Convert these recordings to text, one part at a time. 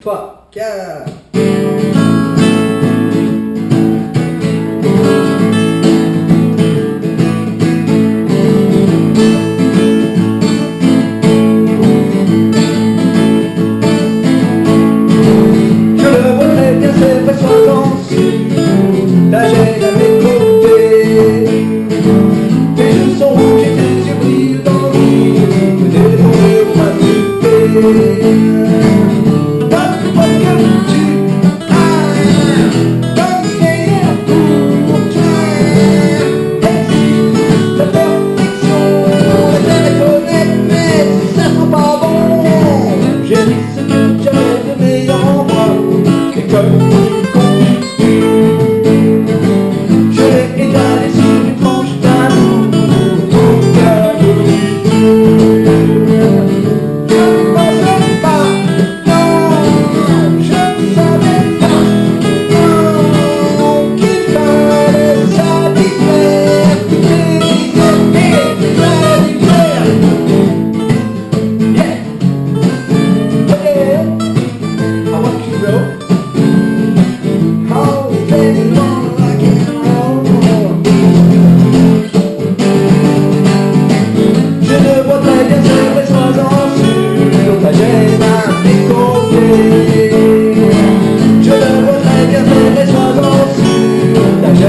3, 4.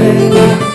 day